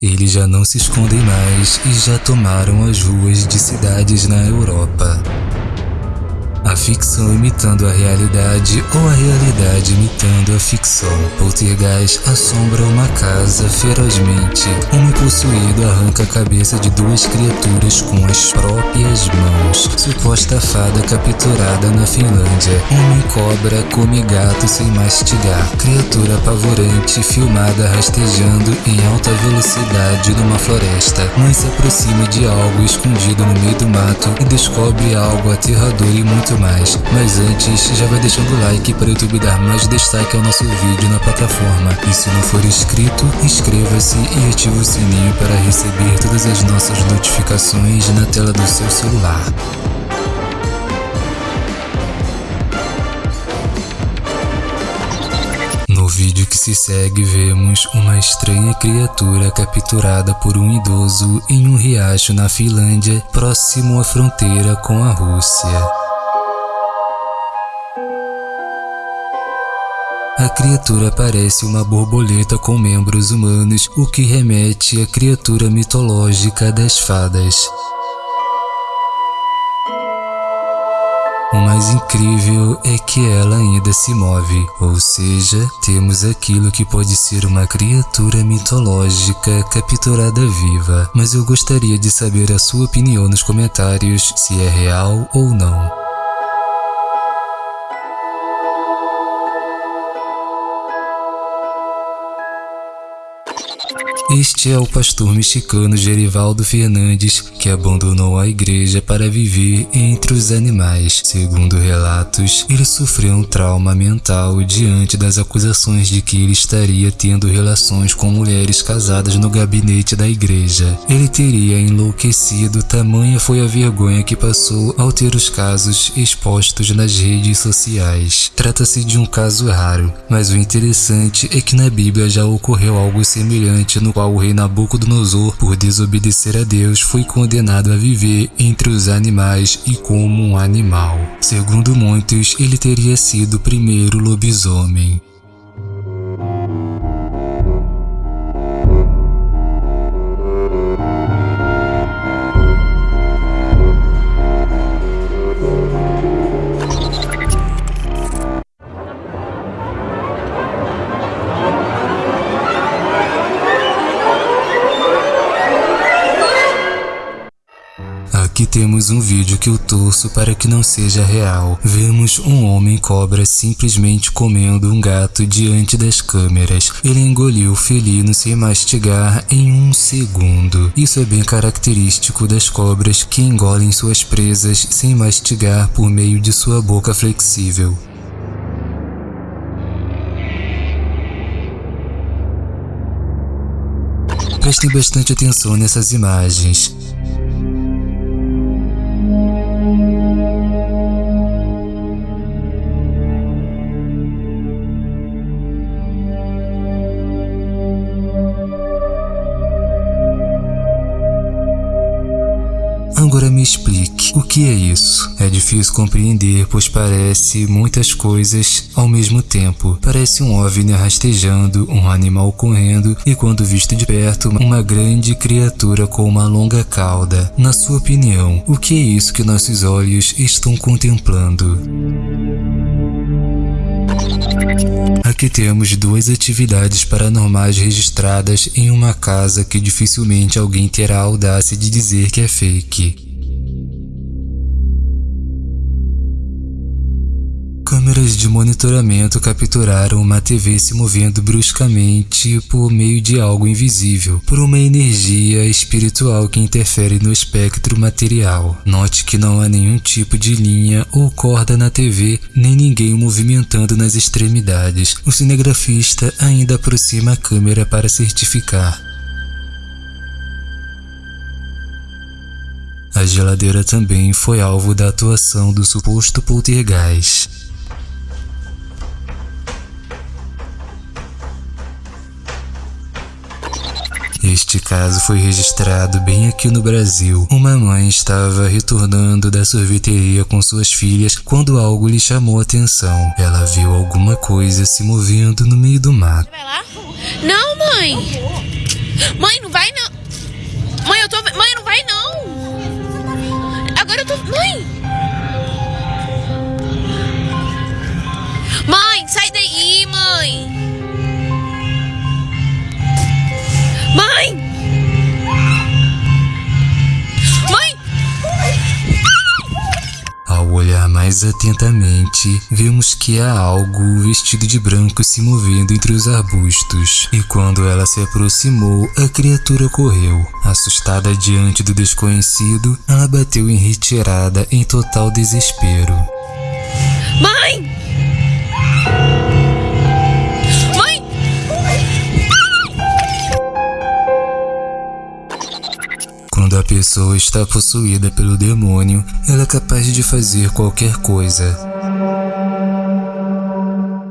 Eles já não se escondem mais e já tomaram as ruas de cidades na Europa. A ficção imitando a realidade ou a realidade imitando a ficção. Poltergeist assombra uma casa ferozmente. Homem possuído arranca a cabeça de duas criaturas com as próprias mãos. Suposta fada capturada na Finlândia. Homem cobra come gato sem mastigar. Criatura apavorante filmada rastejando em alta velocidade numa floresta. Mãe se aproxima de algo escondido no meio do mato e descobre algo aterrador e muito mais. Mas antes, já vai deixando o like para o YouTube dar mais destaque ao nosso vídeo na plataforma. E se não for inscrito, inscreva-se e ative o sininho para receber todas as nossas notificações na tela do seu celular. No vídeo que se segue, vemos uma estranha criatura capturada por um idoso em um riacho na Finlândia, próximo à fronteira com a Rússia. A criatura parece uma borboleta com membros humanos, o que remete à criatura mitológica das fadas. O mais incrível é que ela ainda se move, ou seja, temos aquilo que pode ser uma criatura mitológica capturada viva. Mas eu gostaria de saber a sua opinião nos comentários se é real ou não. Este é o pastor mexicano Gerivaldo Fernandes, que abandonou a igreja para viver entre os animais. Segundo relatos, ele sofreu um trauma mental diante das acusações de que ele estaria tendo relações com mulheres casadas no gabinete da igreja. Ele teria enlouquecido, tamanha foi a vergonha que passou ao ter os casos expostos nas redes sociais. Trata-se de um caso raro, mas o interessante é que na Bíblia já ocorreu algo semelhante no qual o rei Nabucodonosor, por desobedecer a Deus, foi condenado a viver entre os animais e como um animal. Segundo muitos, ele teria sido o primeiro lobisomem. Aqui temos um vídeo que eu torço para que não seja real. Vemos um homem cobra simplesmente comendo um gato diante das câmeras. Ele engoliu o felino sem mastigar em um segundo. Isso é bem característico das cobras que engolem suas presas sem mastigar por meio de sua boca flexível. Prestem bastante atenção nessas imagens. Agora me explique, o que é isso? É difícil compreender, pois parece muitas coisas ao mesmo tempo. Parece um OVNI rastejando, um animal correndo e quando visto de perto, uma grande criatura com uma longa cauda. Na sua opinião, o que é isso que nossos olhos estão contemplando? Aqui temos duas atividades paranormais registradas em uma casa que dificilmente alguém terá a audácia de dizer que é fake. Câmeras de monitoramento capturaram uma TV se movendo bruscamente por meio de algo invisível, por uma energia espiritual que interfere no espectro material. Note que não há nenhum tipo de linha ou corda na TV, nem ninguém movimentando nas extremidades. O cinegrafista ainda aproxima a câmera para certificar. A geladeira também foi alvo da atuação do suposto poltergeist. Este caso foi registrado bem aqui no Brasil. Uma mãe estava retornando da sorveteria com suas filhas quando algo lhe chamou a atenção. Ela viu alguma coisa se movendo no meio do mato. Não, mãe! Mãe, não vai não. Mãe, eu tô. Mãe, não vai não. Mais atentamente, vemos que há algo vestido de branco se movendo entre os arbustos. E quando ela se aproximou, a criatura correu. Assustada diante do desconhecido, ela bateu em retirada em total desespero. Mãe! Pessoa está possuída pelo demônio, ela é capaz de fazer qualquer coisa.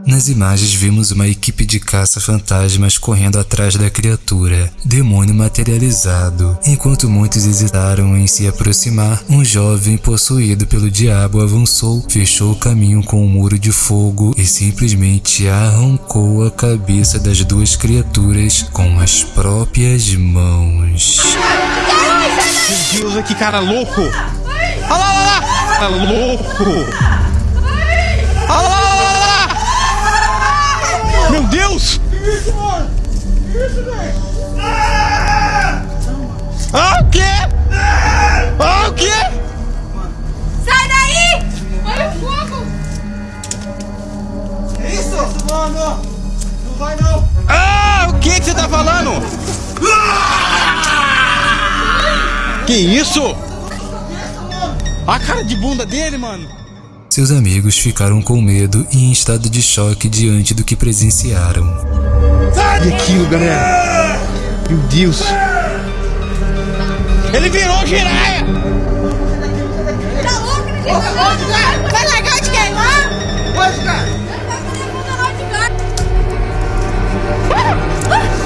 Nas imagens vimos uma equipe de caça-fantasmas correndo atrás da criatura, demônio materializado. Enquanto muitos hesitaram em se aproximar, um jovem possuído pelo diabo avançou, fechou o caminho com um muro de fogo e simplesmente arrancou a cabeça das duas criaturas com as próprias mãos. Meu Deus, que cara louco! Olha lá, olha lá! Cara louco! Olha lá, olha lá, olha lá! Meu Deus! Isso, mano! Isso, velho! Que isso? A cara de bunda dele, mano. Seus amigos ficaram com medo e em estado de choque diante do que presenciaram. E aquilo, galera? Meu Deus. Ele virou giraia! Tá louco, gente? Vai largar de queimar? Pode, cara.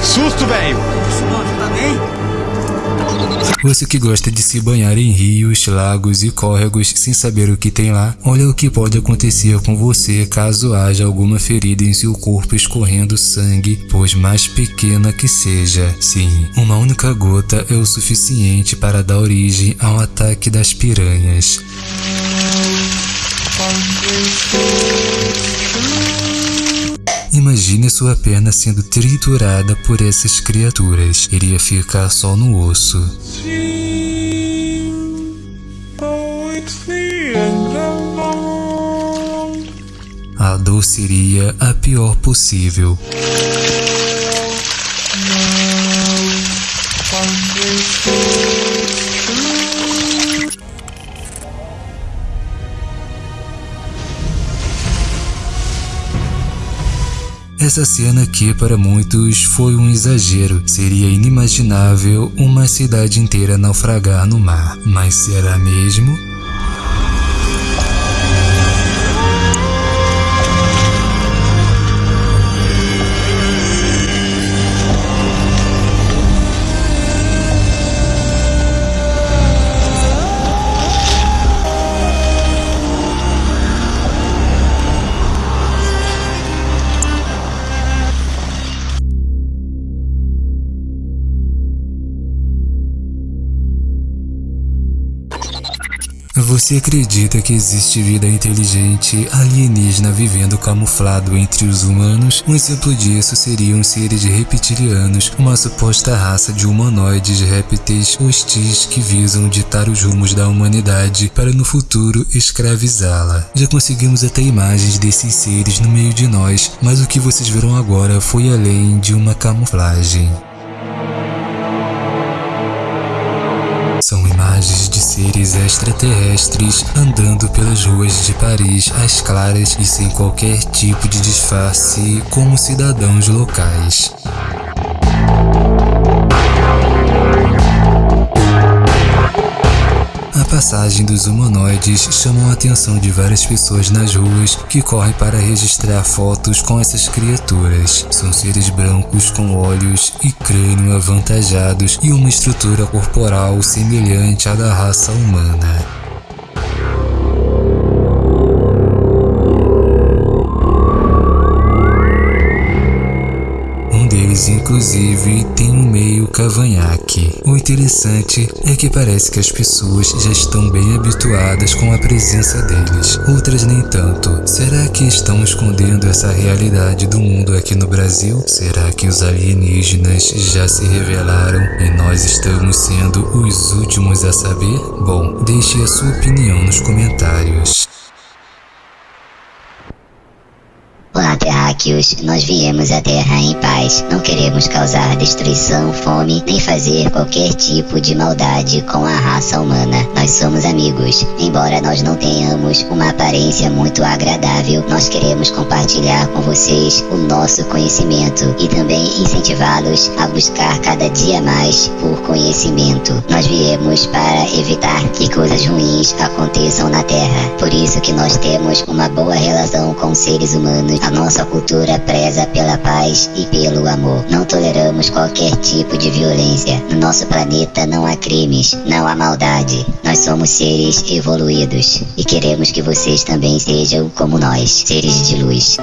Susto, velho. Tá bem? Você que gosta de se banhar em rios, lagos e córregos sem saber o que tem lá, olha o que pode acontecer com você caso haja alguma ferida em seu corpo escorrendo sangue, pois mais pequena que seja. Sim, uma única gota é o suficiente para dar origem ao ataque das piranhas. Imagine sua perna sendo triturada por essas criaturas. Iria ficar só no osso. A dor seria a pior possível. Essa cena aqui para muitos foi um exagero. Seria inimaginável uma cidade inteira naufragar no mar. Mas será mesmo? Você acredita que existe vida inteligente alienígena vivendo camuflado entre os humanos? Um exemplo disso seriam seres reptilianos, uma suposta raça de humanoides répteis hostis que visam ditar os rumos da humanidade para no futuro escravizá-la. Já conseguimos até imagens desses seres no meio de nós, mas o que vocês viram agora foi além de uma camuflagem. São imagens de seres extraterrestres andando pelas ruas de Paris às claras e sem qualquer tipo de disfarce como cidadãos locais. Passagem dos humanoides chamou a atenção de várias pessoas nas ruas que correm para registrar fotos com essas criaturas. São seres brancos com olhos e crânio avantajados e uma estrutura corporal semelhante à da raça humana. Inclusive tem um meio cavanhaque. O interessante é que parece que as pessoas já estão bem habituadas com a presença deles, outras nem tanto. Será que estão escondendo essa realidade do mundo aqui no Brasil? Será que os alienígenas já se revelaram e nós estamos sendo os últimos a saber? Bom, deixe a sua opinião nos comentários. Terráqueos. Nós viemos à Terra em paz. Não queremos causar destruição, fome, nem fazer qualquer tipo de maldade com a raça humana. Nós somos amigos. Embora nós não tenhamos uma aparência muito agradável, nós queremos compartilhar com vocês o nosso conhecimento e também incentivá-los a buscar cada dia mais por conhecimento. Nós viemos para evitar que coisas ruins aconteçam na Terra. Por isso que nós temos uma boa relação com seres humanos a nossa cultura preza pela paz e pelo amor. Não toleramos qualquer tipo de violência. No nosso planeta não há crimes, não há maldade. Nós somos seres evoluídos e queremos que vocês também sejam como nós, seres de luz.